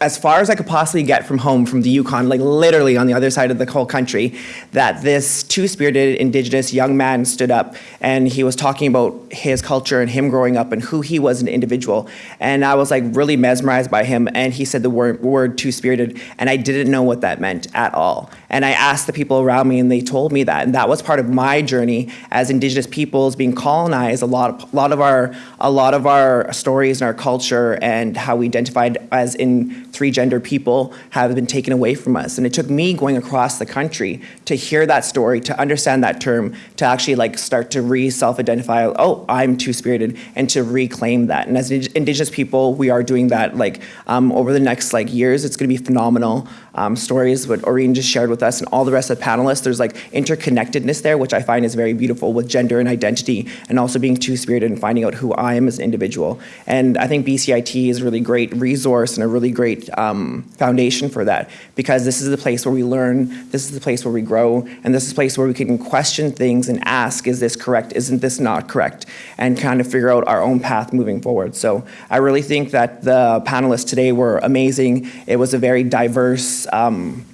as far as I could possibly get from home, from the Yukon, like literally on the other side of the whole country, that this two spirited Indigenous young man stood up and he was talking about his culture and him growing up and who he was an individual. And I was like really mesmerized by him. And he said the word, word two spirited, and I didn't know what that meant at all. And I asked the people around me, and they told me that. And that was part of my journey as Indigenous peoples being colonized. A lot of, a lot of our, a lot of our stories and our culture and how we identified as in three gender people have been taken away from us. And it took me going across the country to hear that story, to understand that term, to actually like start to re self-identify, oh, I'm two-spirited, and to reclaim that. And as Indigenous people, we are doing that like um, over the next like years. It's gonna be phenomenal. Um, stories what Orene just shared with us and all the rest of the panelists. There's like interconnectedness there, which I find is very beautiful with gender and identity and also being two-spirited and finding out who I am as an individual. And I think BCIT is a really great resource and a really great um, foundation for that because this is the place where we learn, this is the place where we grow, and this is the place where we can question things and ask, is this correct, isn't this not correct, and kind of figure out our own path moving forward. So I really think that the panelists today were amazing. It was a very diverse um,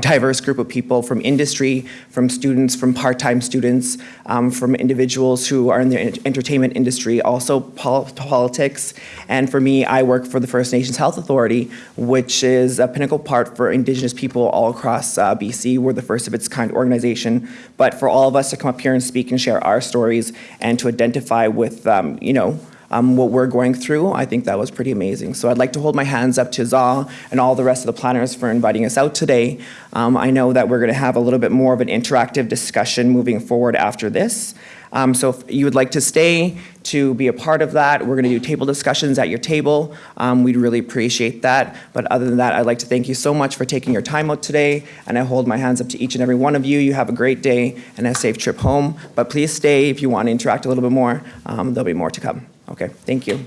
diverse group of people from industry, from students, from part-time students, um, from individuals who are in the entertainment industry, also pol- politics. And for me, I work for the First Nations Health Authority, which is a pinnacle part for Indigenous people all across uh, BC. We're the first of its kind organization. But for all of us to come up here and speak and share our stories and to identify with, um, you know, um, what we're going through, I think that was pretty amazing. So I'd like to hold my hands up to Za and all the rest of the planners for inviting us out today. Um, I know that we're going to have a little bit more of an interactive discussion moving forward after this. Um, so if you would like to stay to be a part of that, we're going to do table discussions at your table. Um, we'd really appreciate that. But other than that, I'd like to thank you so much for taking your time out today. And I hold my hands up to each and every one of you. You have a great day and a safe trip home. But please stay if you want to interact a little bit more. Um, there'll be more to come. Okay, thank you.